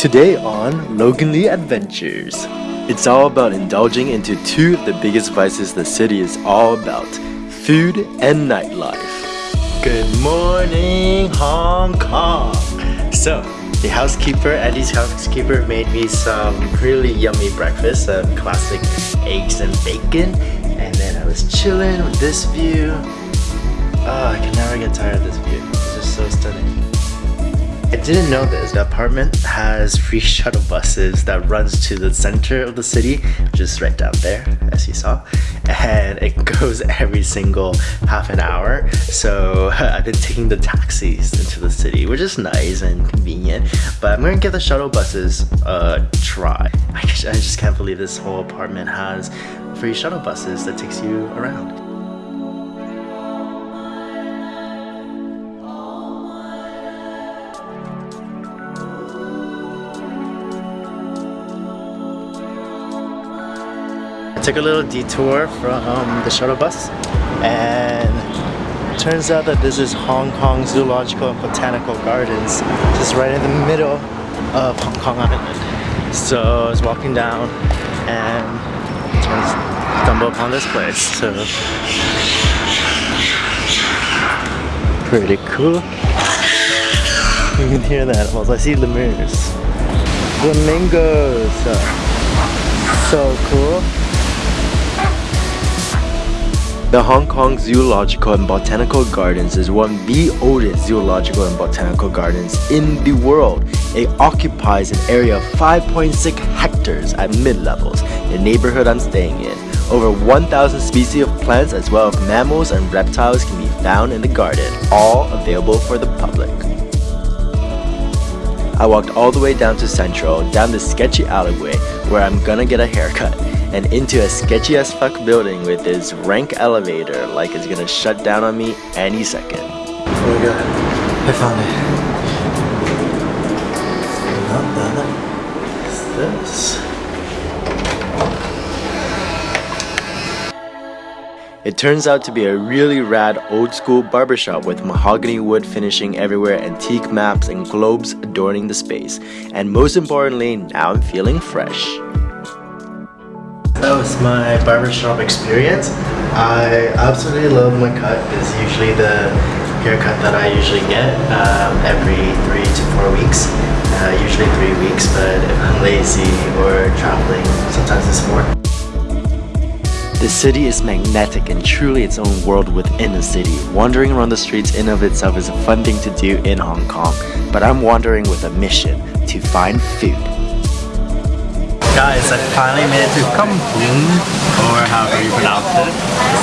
Today on Logan Lee Adventures, it's all about indulging into two of the biggest vices the city is all about food and nightlife. Good morning, Hong Kong! So, the housekeeper, Eddie's housekeeper, made me some really yummy breakfast, some classic eggs and bacon, and then I was chilling with this view. Oh, I can never get tired of this view. It's just so stunning. I didn't know this. The apartment has free shuttle buses that runs to the center of the city, just right down there, as you saw. And it goes every single half an hour. So I've been taking the taxis into the city, which is nice and convenient. But I'm gonna give the shuttle buses a try. I just can't believe this whole apartment has free shuttle buses that takes you around. I took a little detour from um, the shuttle bus and turns out that this is Hong Kong Zoological and Botanical Gardens just right in the middle of Hong Kong Island. So I was walking down and stumbled upon this place. So pretty cool. You can hear the animals. I see lemurs. Flamingos. So cool. The Hong Kong Zoological and Botanical Gardens is one of the oldest zoological and botanical gardens in the world. It occupies an area of 5.6 hectares at mid-levels, the neighborhood I'm staying in. Over 1,000 species of plants as well as mammals and reptiles can be found in the garden, all available for the public. I walked all the way down to Central, down the sketchy alleyway where I'm gonna get a haircut and into a sketchy as fuck building with this rank elevator like it's gonna shut down on me any second. Oh my god, I found it. Not that. What's this? It turns out to be a really rad old school barbershop with mahogany wood finishing everywhere, antique maps and globes adorning the space. And most importantly, now I'm feeling fresh. That was my barbershop experience. I absolutely love my cut. It's usually the haircut that I usually get um, every three to four weeks. Uh, usually three weeks, but if I'm lazy or traveling, sometimes it's more. The city is magnetic and truly its own world within a city. Wandering around the streets in of itself is a fun thing to do in Hong Kong, but I'm wandering with a mission to find food. Guys, I finally made it to Kam Fung, or however you pronounce it.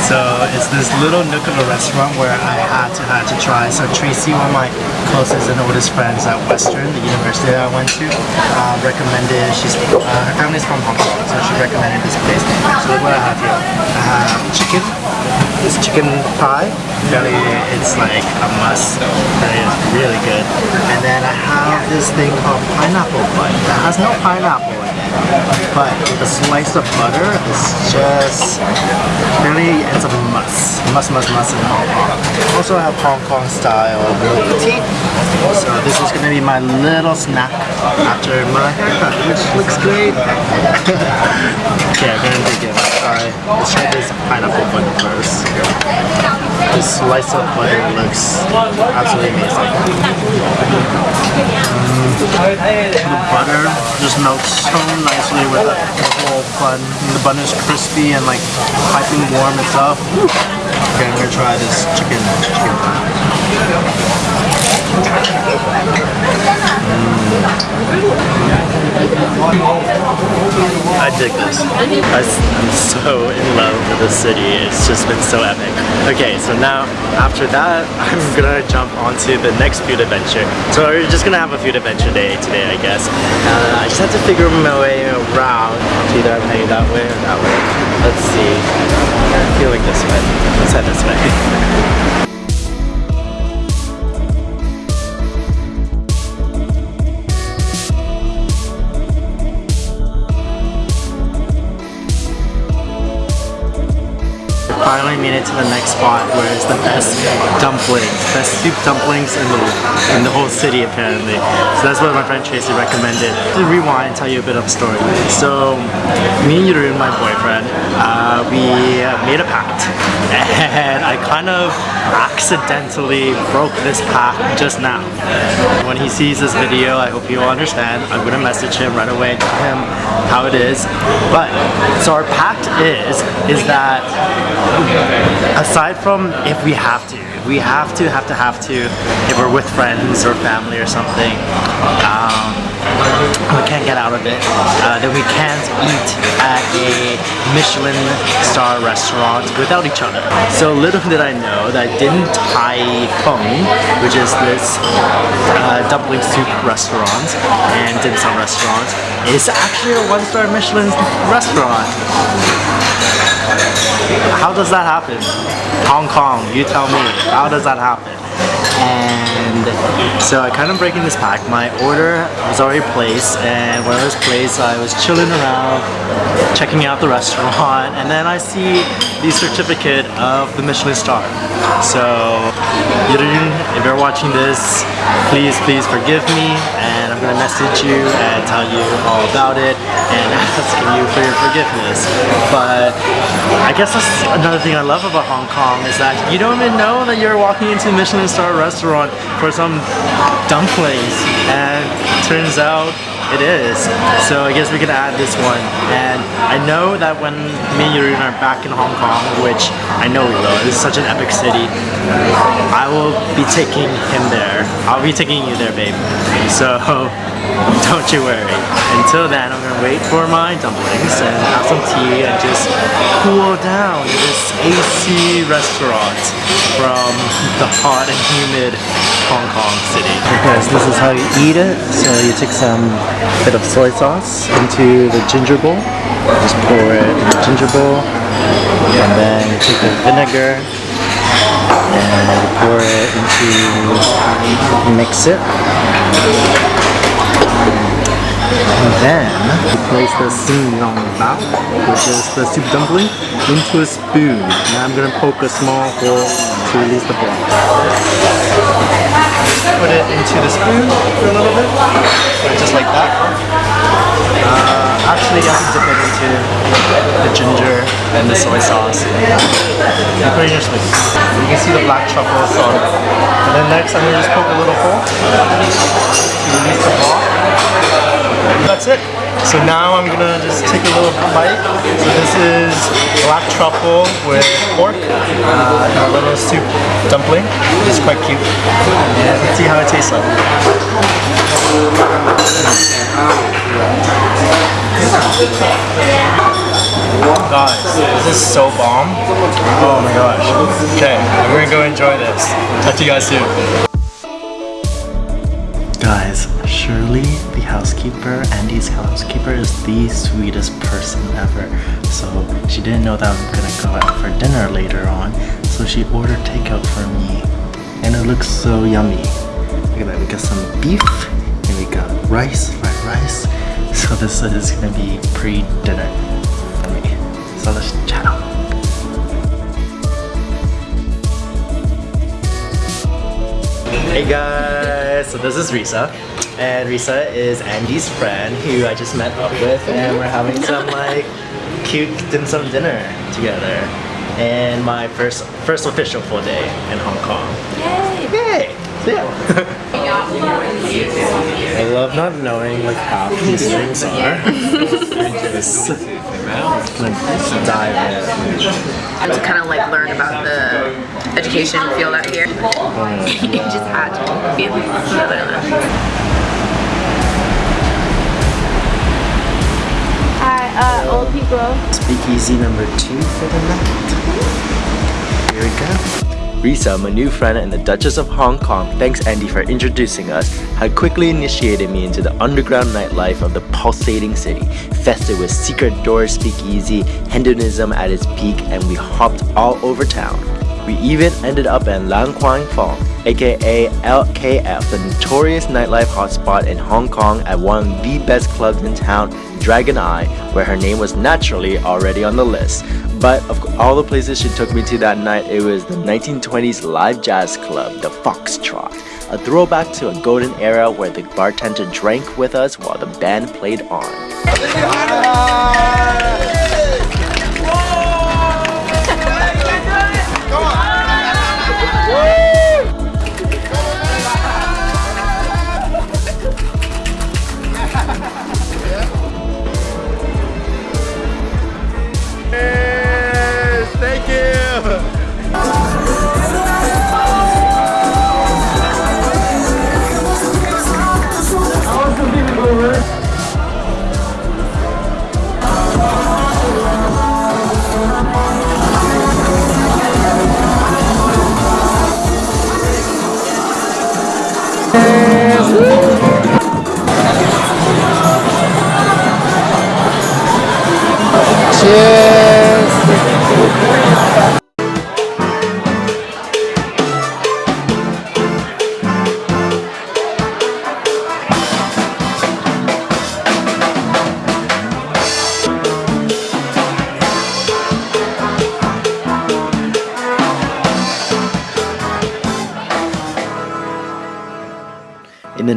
So it's this little nook of a restaurant where I had to had to try. So Tracy, one of my closest and oldest friends at Western, the university that I went to, uh, recommended. She's uh, her family's from Hong Kong, so she recommended this place. So look what I have here. I have chicken. This chicken pie. Really, it's like a must. It is really good. And then I have this thing called pineapple bun that has no pineapple but the slice of butter is just really it's a must. Must must must also have Hong Kong style milk tea so this is gonna be my little snack after my haircut which looks great. Okay I'm gonna dig alright let's try this pineapple butter first. This slice of butter looks absolutely amazing. Mm, the butter just melts so nicely with the whole bun. And the bun is crispy and like piping warm itself. Okay, I'm gonna try this chicken chicken. I dig this. I, I'm so in love with the city. It's just been so epic. Okay, so now after that, I'm gonna jump onto the next food adventure. So we're just gonna have a food adventure day today, I guess. Uh, I just have to figure my way around. Either I'm heading that way or that way. Let's see. I feel like this way. Let's head this way. finally made it to the next spot where it's the best dumplings, best soup dumplings in the in the whole city apparently. So that's what my friend Tracy recommended. To rewind and tell you a bit of a story. So me and Yurun, my boyfriend, uh, we made a pact and I kind of accidentally broke this pact just now. When he sees this video, I hope he'll understand. I'm gonna message him right away, tell him how it is. But so our pact is is that aside from if we have to, we have to have to have to if we're with friends or family or something. Um, we can't get out of it, uh, then we can't eat at a Michelin star restaurant without each other. So little did I know that Din Tai Fung, which is this uh, dumpling soup restaurant and dim sum restaurant, is actually a one-star Michelin restaurant. How does that happen? Hong Kong, you tell me. How does that happen? And so I kind of breaking this pack. My order was already placed and when it was placed I was chilling around checking out the restaurant and then I see the certificate of the Michelin star. So if you're watching this, please please forgive me and I'm gonna message you and tell you all about it and asking you for your forgiveness. But I guess that's another thing I love about Hong Kong is that you don't even know that you're walking into a Michelin star restaurant for some dumplings and turns out it is. So I guess we can add this one. And I know that when me and Yurun are back in Hong Kong, which I know we will, it's such an epic city, I will be taking him there. I'll be taking you there, babe. So don't you worry. Until then, I'm gonna wait for my dumplings and have some tea and just cool down in this AC restaurant from the hot and humid Hong Kong city. Because this is how you eat it. So you take some bit of soy sauce into the ginger bowl. Just pour it in the ginger bowl. And then you take the vinegar and you pour it into, mix it. And then you place the singnyong bao, which is the soup dumpling, into a spoon. Now I'm gonna poke a small hole to release the broth. Put it into the spoon for a little bit, just like that. Uh, actually, you have to dip it into the ginger and the soy sauce. And put it in your spoon. You can see the black truffles on it. And then next, I'm gonna just poke a little hole to release the broth. That's it. So now I'm gonna just take a little bite. So this is black truffle with pork uh, and a little soup dumpling. It's quite cute. Let's see how it tastes like. Guys, this is so bomb. Oh my gosh. Okay, we're gonna go enjoy this. Talk to you guys soon. Shirley, the housekeeper, Andy's housekeeper, is the sweetest person ever. So she didn't know that I was gonna go out for dinner later on, so she ordered takeout for me. And it looks so yummy. Look at that, we got some beef, and we got rice, fried rice. So this is gonna be pre-dinner for me. So let's chat out. Hey guys, so this is Risa. And Risa is Andy's friend who I just met up with and we're having some like cute dim sum dinner together. And my first first official full day in Hong Kong. Yay! Yay! So yeah. I love not knowing like how these things are. just like dive in. And to kind of like learn about the education field out here. Oh you just had to be feel Hi, uh, old people. Speakeasy number two for the night. Here we go. Risa, my new friend and the Duchess of Hong Kong, thanks Andy for introducing us, had quickly initiated me into the underground nightlife of the pulsating city, festive with secret doors speakeasy, hedonism at its peak, and we hopped all over town. We even ended up in Lan Kwai Fong, aka LKF, the notorious nightlife hotspot in Hong Kong at one of the best clubs in town, Dragon-i, where her name was naturally already on the list. But of all the places she took me to that night, it was the 1920s live jazz club, the Foxtrot, a throwback to a golden era where the bartender drank with us while the band played on.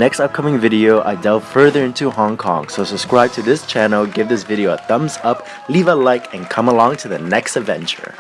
Next upcoming video, I delve further into Hong Kong, so subscribe to this channel, give this video a thumbs up, leave a like, and come along to the next adventure.